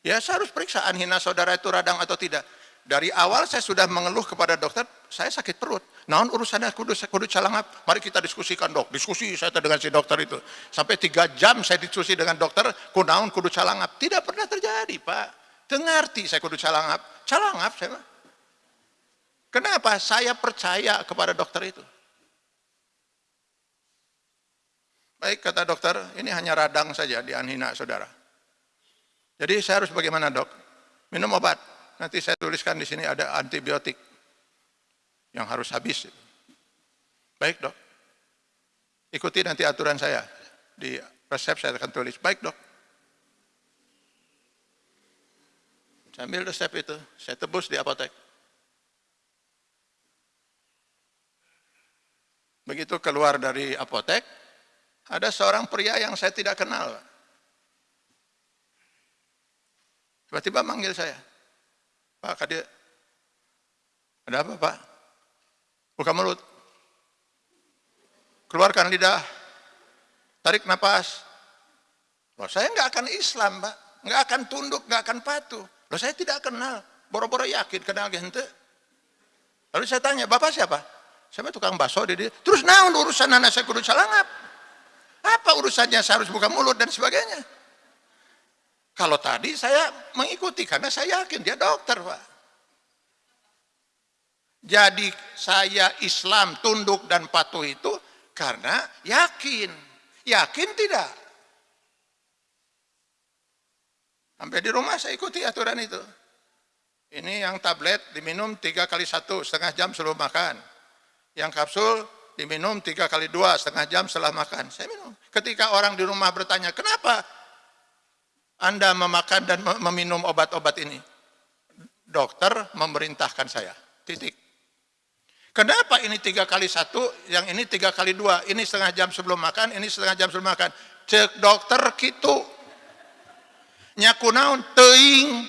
Ya saya harus periksa anhina saudara itu radang atau tidak. Dari awal saya sudah mengeluh kepada dokter, saya sakit perut. Naon urusannya kudu kudu calangap. Mari kita diskusikan dok. Diskusi saya dengan si dokter itu. Sampai tiga jam saya diskusi dengan dokter, kunaun kudu calangap. Tidak pernah terjadi pak. Tengarti saya kudu calangap. Calangap saya. Kenapa? Saya percaya kepada dokter itu. Baik, kata dokter, ini hanya radang saja di anhina saudara. Jadi saya harus bagaimana dok? Minum obat. Nanti saya tuliskan di sini ada antibiotik yang harus habis. Baik dok. Ikuti nanti aturan saya. Di resep saya akan tulis. Baik dok. Saya ambil resep itu, saya tebus di apotek. Begitu keluar dari apotek, ada seorang pria yang saya tidak kenal. Tiba-tiba manggil saya. Pak Kadir, ada apa Pak? Buka mulut. Keluarkan lidah. Tarik nafas. Loh, saya nggak akan Islam, Pak. Nggak akan tunduk, nggak akan patuh. Loh, saya tidak kenal. Boro-boro yakin kenal gente. Lalu saya tanya, Bapak siapa? Saya tukang bakso di. Terus naon urusan anak saya kudu calangap? Apa urusannya saya harus buka mulut dan sebagainya? Kalau tadi saya mengikuti karena saya yakin dia dokter, Pak. Jadi saya Islam tunduk dan patuh itu karena yakin. Yakin tidak? Sampai di rumah saya ikuti aturan itu. Ini yang tablet diminum tiga kali satu setengah jam sebelum makan. Yang kapsul diminum tiga kali dua setengah jam setelah makan. Saya minum. Ketika orang di rumah bertanya, kenapa Anda memakan dan meminum obat-obat ini? Dokter memerintahkan saya. Titik. Kenapa ini tiga kali satu, yang ini tiga kali dua, ini setengah jam sebelum makan, ini setengah jam sebelum makan. Cek dokter gitu. Nyakunaun teing.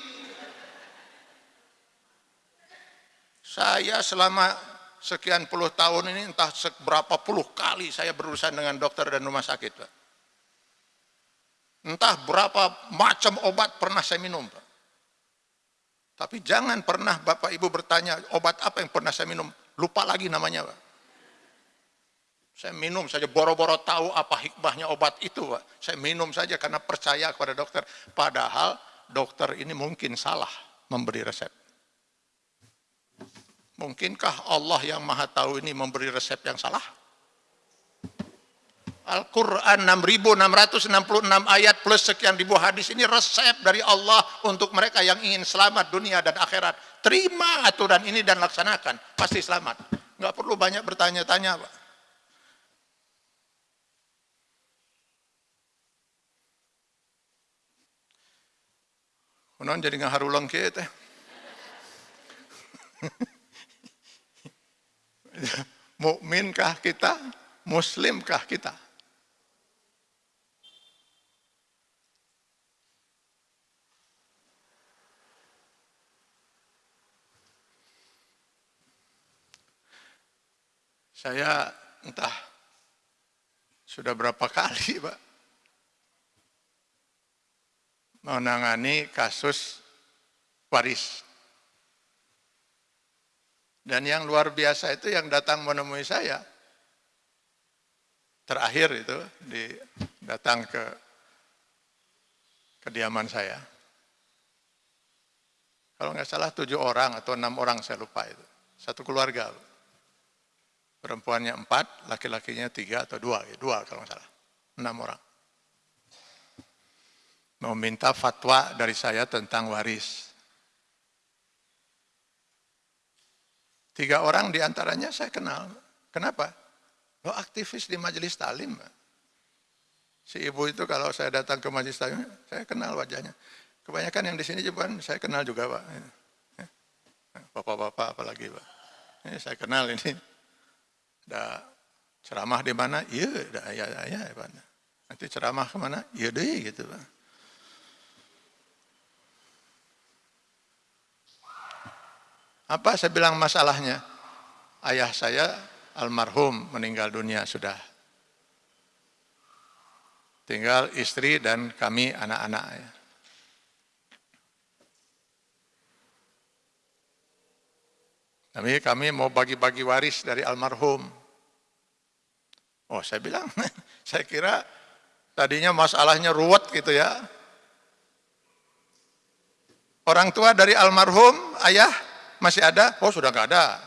Saya selama sekian puluh tahun ini entah seberapa puluh kali saya berurusan dengan dokter dan rumah sakit Pak. Entah berapa macam obat pernah saya minum Pak. Tapi jangan pernah Bapak Ibu bertanya obat apa yang pernah saya minum. Lupa lagi namanya Pak. Saya minum saja boro-boro tahu apa hikmahnya obat itu Pak. Saya minum saja karena percaya kepada dokter. Padahal dokter ini mungkin salah memberi resep. Mungkinkah Allah yang maha tahu ini memberi resep yang salah? Al-Quran 6.666 ayat plus sekian ribu hadis ini resep dari Allah untuk mereka yang ingin selamat dunia dan akhirat. Terima aturan ini dan laksanakan, pasti selamat. Nggak perlu banyak bertanya-tanya Pak. Kunon jadi ngaharulang ke teh. Mukminkah kita? Muslimkah kita? Saya entah sudah berapa kali, Pak, menangani kasus waris. Dan yang luar biasa itu yang datang menemui saya, terakhir itu di, datang ke kediaman saya. Kalau nggak salah tujuh orang atau enam orang saya lupa itu. Satu keluarga. Perempuannya empat, laki-lakinya tiga atau dua, dua kalau nggak salah, enam orang. Mau minta fatwa dari saya tentang waris. Tiga orang di antaranya saya kenal. Kenapa? Lo aktivis di majelis talim. Si ibu itu kalau saya datang ke majelis talim, saya kenal wajahnya. Kebanyakan yang di sini juga saya kenal juga Pak. Bapak-bapak apalagi Pak. Ini saya kenal ini ada ceramah di mana? Iya, ada ya, ya, ya. Nanti ceramah ke mana? Iya deh, gitu Pak. Apa saya bilang masalahnya? Ayah saya almarhum meninggal dunia sudah. Tinggal istri dan kami anak-anak. Ya. Tapi kami mau bagi-bagi waris dari almarhum. Oh saya bilang, saya kira tadinya masalahnya ruwet gitu ya. Orang tua dari almarhum, ayah masih ada? Oh sudah nggak ada.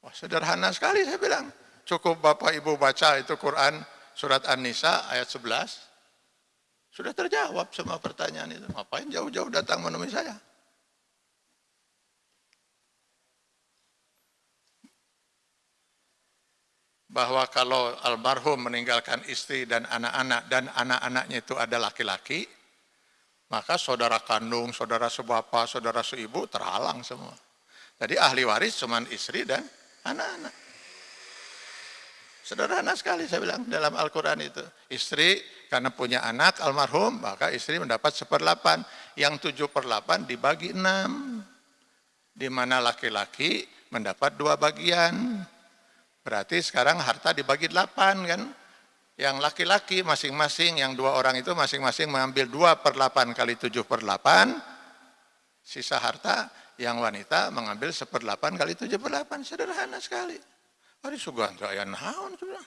Wah sederhana sekali saya bilang. Cukup bapak ibu baca itu Quran surat An-Nisa ayat 11. Sudah terjawab semua pertanyaan itu. Ngapain jauh-jauh datang menemui saya? bahwa kalau almarhum meninggalkan istri dan anak-anak dan anak-anaknya itu ada laki-laki, maka saudara kandung, saudara sebapa, saudara seibu terhalang semua. Jadi ahli waris cuma istri dan anak-anak. Sederhana sekali saya bilang dalam Al-Quran itu. Istri karena punya anak almarhum, maka istri mendapat seperdelapan. Yang tujuh per delapan dibagi enam. Di mana laki-laki mendapat dua bagian. Berarti sekarang harta dibagi delapan kan. Yang laki-laki masing-masing, yang dua orang itu masing-masing mengambil dua per delapan kali tujuh per delapan. Sisa harta yang wanita mengambil seperdelapan kali tujuh per delapan. Sederhana sekali. Hari sugan saya naon sudah.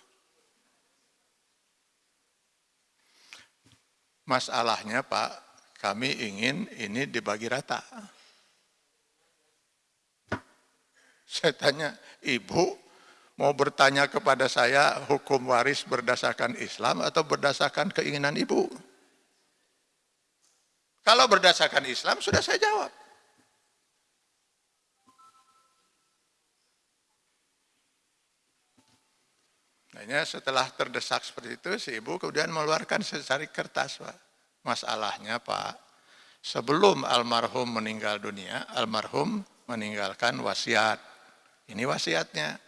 Masalahnya Pak, kami ingin ini dibagi rata. Saya tanya, ibu mau bertanya kepada saya hukum waris berdasarkan Islam atau berdasarkan keinginan ibu? Kalau berdasarkan Islam sudah saya jawab. Nah, setelah terdesak seperti itu, si ibu kemudian mengeluarkan secari kertas, Pak. Masalahnya, Pak, sebelum almarhum meninggal dunia, almarhum meninggalkan wasiat. Ini wasiatnya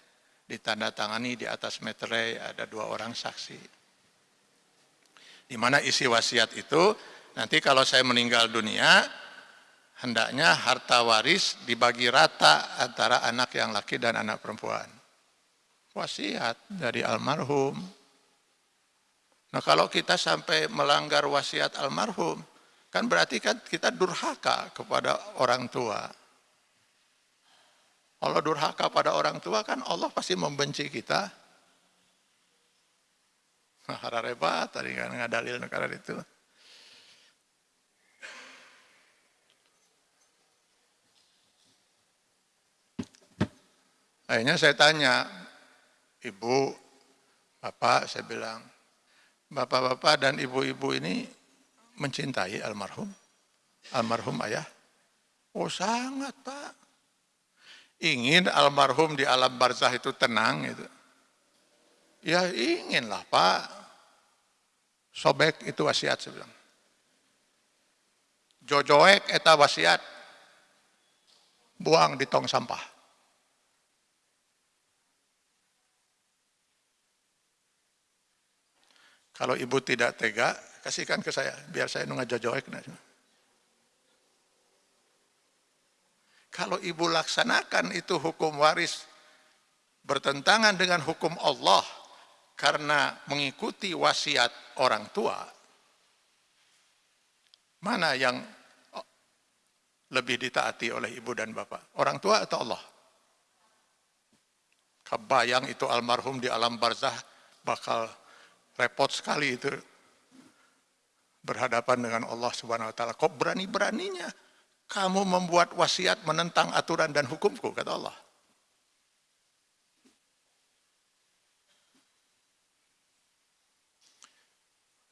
ditandatangani di atas meterai ada dua orang saksi. Di mana isi wasiat itu nanti kalau saya meninggal dunia hendaknya harta waris dibagi rata antara anak yang laki dan anak perempuan. Wasiat dari almarhum. Nah kalau kita sampai melanggar wasiat almarhum, kan berarti kan kita durhaka kepada orang tua. Kalau durhaka pada orang tua kan Allah pasti membenci kita. Harareba tadi kan ngadalil negara itu. Akhirnya saya tanya, ibu, bapak, saya bilang, bapak-bapak dan ibu-ibu ini mencintai almarhum? Almarhum ayah? Oh sangat pak ingin almarhum di alam barzah itu tenang itu. Ya inginlah Pak. Sobek itu wasiat saya bilang. jojoek eta wasiat buang di tong sampah. Kalau ibu tidak tega, kasihkan ke saya, biar saya nunggu jojoek. Kalau ibu laksanakan itu hukum waris bertentangan dengan hukum Allah karena mengikuti wasiat orang tua, mana yang lebih ditaati oleh ibu dan bapak? Orang tua atau Allah? Kebayang itu almarhum di alam barzah bakal repot sekali itu berhadapan dengan Allah Subhanahu wa taala. Kok berani-beraninya kamu membuat wasiat menentang aturan dan hukumku kata Allah.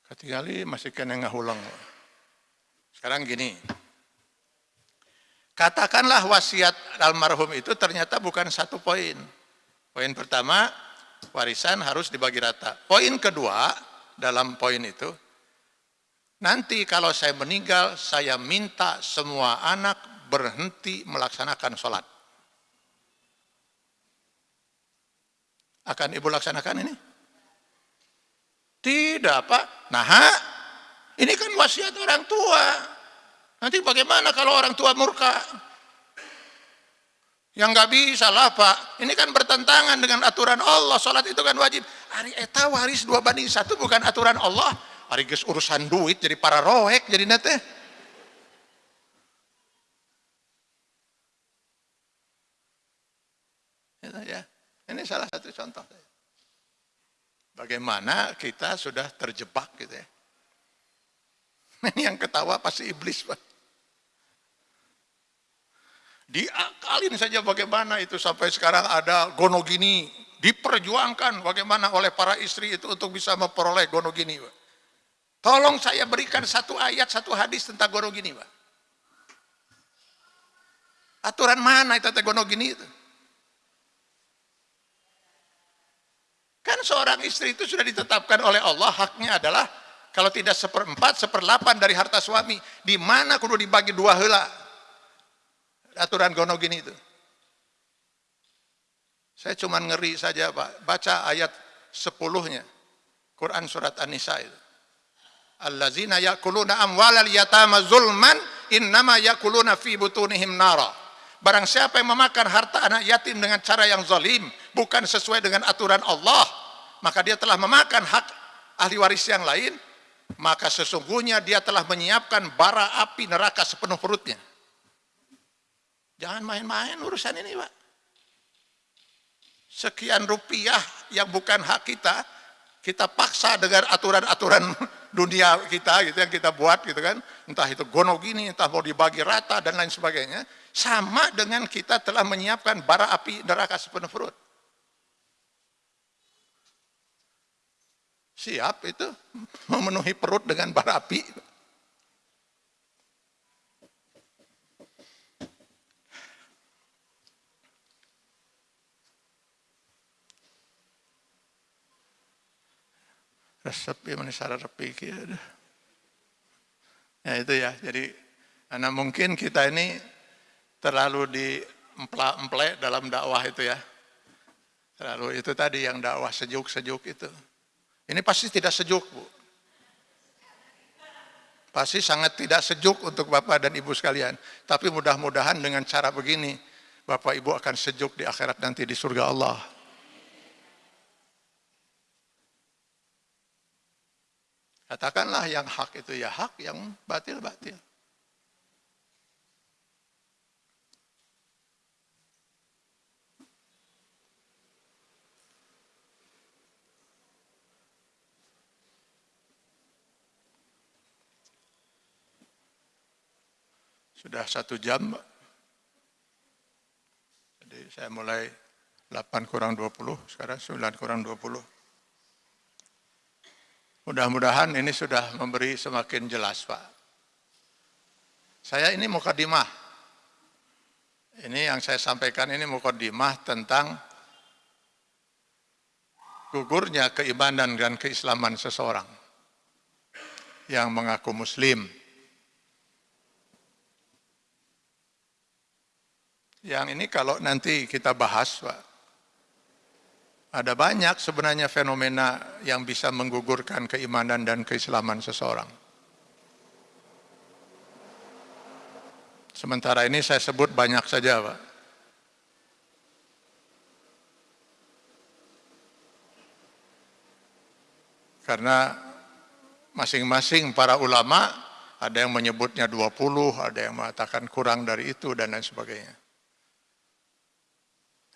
Ketinggali masih kena ngahulang. Sekarang gini, katakanlah wasiat almarhum itu ternyata bukan satu poin. Poin pertama, warisan harus dibagi rata. Poin kedua dalam poin itu, nanti kalau saya meninggal, saya minta semua anak berhenti melaksanakan sholat. Akan ibu laksanakan ini? Tidak pak. Nah, ini kan wasiat orang tua. Nanti bagaimana kalau orang tua murka? Yang nggak bisa lah Pak. Ini kan bertentangan dengan aturan Allah. Sholat itu kan wajib. Hari eta waris dua banding satu bukan aturan Allah. Ges urusan duit jadi para roek jadi nate. Ya, ini salah satu contoh. Bagaimana kita sudah terjebak gitu ya. Ini yang ketawa pasti iblis Pak. Diakalin saja bagaimana itu sampai sekarang ada gonogini diperjuangkan bagaimana oleh para istri itu untuk bisa memperoleh gonogini. Pak. Tolong saya berikan satu ayat, satu hadis tentang gonogini. Pak. Aturan mana itu tentang gonogini itu? Kan seorang istri itu sudah ditetapkan oleh Allah, haknya adalah kalau tidak seperempat, seperlapan dari harta suami. Di mana kudu dibagi dua hela aturan gono gini itu. Saya cuma ngeri saja Pak, baca ayat sepuluhnya. Quran surat An-Nisa itu. Allazina yakuluna amwalal yatama zulman innama yakuluna fi butunihim nara. Barang siapa yang memakan harta anak yatim dengan cara yang zalim, bukan sesuai dengan aturan Allah, maka dia telah memakan hak ahli waris yang lain, maka sesungguhnya dia telah menyiapkan bara api neraka sepenuh perutnya. Jangan main-main urusan ini Pak. Sekian rupiah yang bukan hak kita, kita paksa dengan aturan-aturan dunia kita gitu yang kita buat gitu kan. Entah itu gono gini, entah mau dibagi rata dan lain sebagainya. Sama dengan kita telah menyiapkan bara api neraka sepenuh perut. Siap itu memenuhi perut dengan bara api. Resep ya mana repi ya itu ya. Jadi karena mungkin kita ini terlalu di emplak dalam dakwah itu ya. Terlalu itu tadi yang dakwah sejuk-sejuk itu. Ini pasti tidak sejuk bu. Pasti sangat tidak sejuk untuk bapak dan ibu sekalian. Tapi mudah-mudahan dengan cara begini bapak ibu akan sejuk di akhirat nanti di surga Allah Katakanlah yang hak itu ya hak, yang batil batil. Sudah satu jam, jadi saya mulai 8 kurang 20, sekarang 9 kurang 20. Mudah-mudahan ini sudah memberi semakin jelas, Pak. Saya ini mukadimah. Ini yang saya sampaikan ini mukadimah tentang gugurnya keimanan dan keislaman seseorang yang mengaku muslim. Yang ini kalau nanti kita bahas, Pak, ada banyak sebenarnya fenomena yang bisa menggugurkan keimanan dan keislaman seseorang. Sementara ini saya sebut banyak saja, Pak. Karena masing-masing para ulama ada yang menyebutnya 20, ada yang mengatakan kurang dari itu dan lain sebagainya.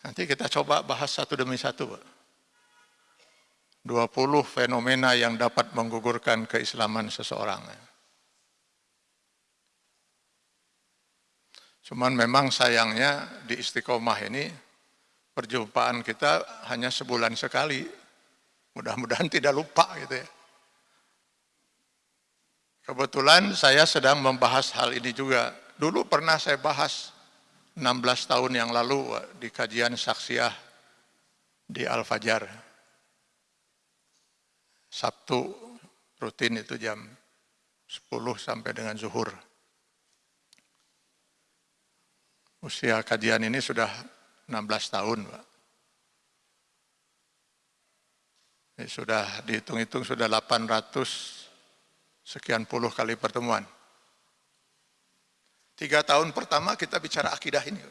Nanti kita coba bahas satu demi satu. Pak. 20 fenomena yang dapat menggugurkan keislaman seseorang. Cuman memang sayangnya di istiqomah ini perjumpaan kita hanya sebulan sekali. Mudah-mudahan tidak lupa gitu ya. Kebetulan saya sedang membahas hal ini juga. Dulu pernah saya bahas 16 tahun yang lalu di kajian saksiah di Al-Fajar. Sabtu rutin itu jam 10 sampai dengan zuhur. Usia kajian ini sudah 16 tahun, Pak. sudah dihitung-hitung sudah 800 sekian puluh kali pertemuan. Tiga tahun pertama kita bicara akidah ini.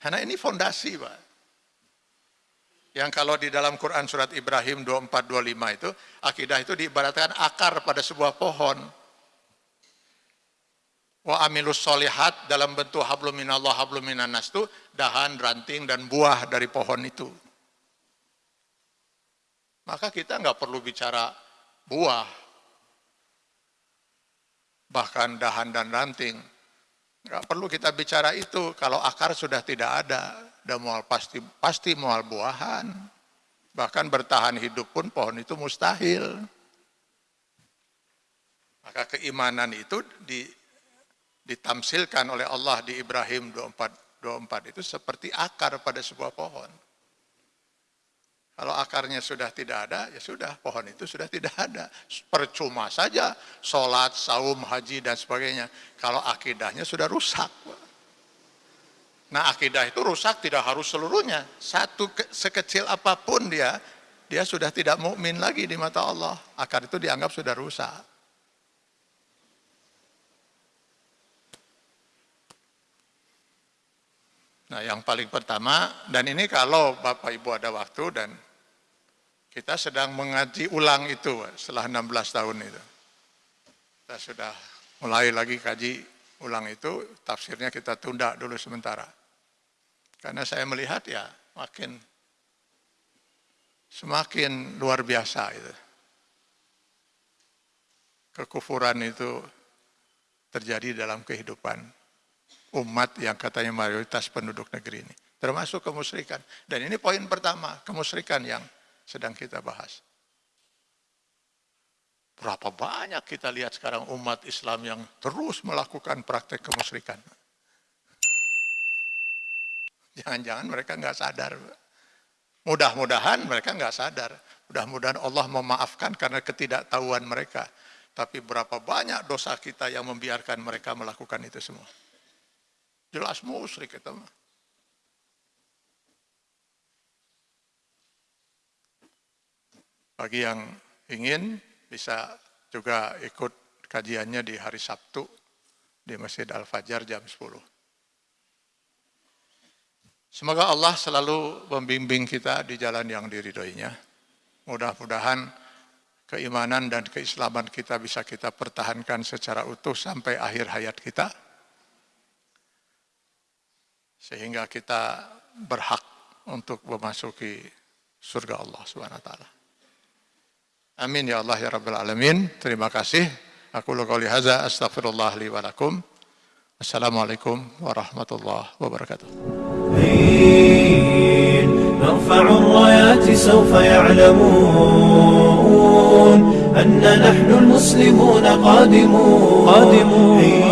Karena ini fondasi Pak. Yang kalau di dalam Quran surat Ibrahim 24-25 itu, akidah itu diibaratkan akar pada sebuah pohon. Wa amilus solihat dalam bentuk hablum minallah hablum minanas itu dahan, ranting, dan buah dari pohon itu. Maka kita nggak perlu bicara buah, bahkan dahan dan ranting. Nggak perlu kita bicara itu kalau akar sudah tidak ada, dan mual pasti pasti mual buahan. Bahkan bertahan hidup pun pohon itu mustahil. Maka keimanan itu di, ditamsilkan oleh Allah di Ibrahim 24, 24 itu seperti akar pada sebuah pohon. Kalau akarnya sudah tidak ada, ya sudah, pohon itu sudah tidak ada. Percuma saja, sholat, saum, haji, dan sebagainya. Kalau akidahnya sudah rusak. Nah akidah itu rusak tidak harus seluruhnya. Satu sekecil apa pun dia, dia sudah tidak mukmin lagi di mata Allah. Akar itu dianggap sudah rusak. Nah yang paling pertama, dan ini kalau Bapak Ibu ada waktu dan kita sedang mengaji ulang itu setelah 16 tahun itu. Kita sudah mulai lagi kaji ulang itu, tafsirnya kita tunda dulu sementara. Karena saya melihat ya makin semakin luar biasa itu. Kekufuran itu terjadi dalam kehidupan umat yang katanya mayoritas penduduk negeri ini. Termasuk kemusyrikan. Dan ini poin pertama, kemusyrikan yang sedang kita bahas. Berapa banyak kita lihat sekarang umat Islam yang terus melakukan praktek kemusyrikan. Jangan-jangan mereka nggak sadar. Mudah-mudahan mereka nggak sadar. Mudah-mudahan Allah memaafkan karena ketidaktahuan mereka. Tapi berapa banyak dosa kita yang membiarkan mereka melakukan itu semua. Jelas musyrik itu mah. Bagi yang ingin bisa juga ikut kajiannya di hari Sabtu di Masjid Al-Fajar jam 10. Semoga Allah selalu membimbing kita di jalan yang diridhoinya. Mudah-mudahan keimanan dan keislaman kita bisa kita pertahankan secara utuh sampai akhir hayat kita Sehingga kita berhak untuk memasuki surga Allah Subhanahu wa taala. Amin ya Allah ya Rabbal Alamin. Terima kasih. Aku qouli hadza astaghfirullah li wa lakum. Assalamualaikum warahmatullahi wabarakatuh. نرفع الرايات سوف يعلمون أن نحن المسلمون قادمون قادمون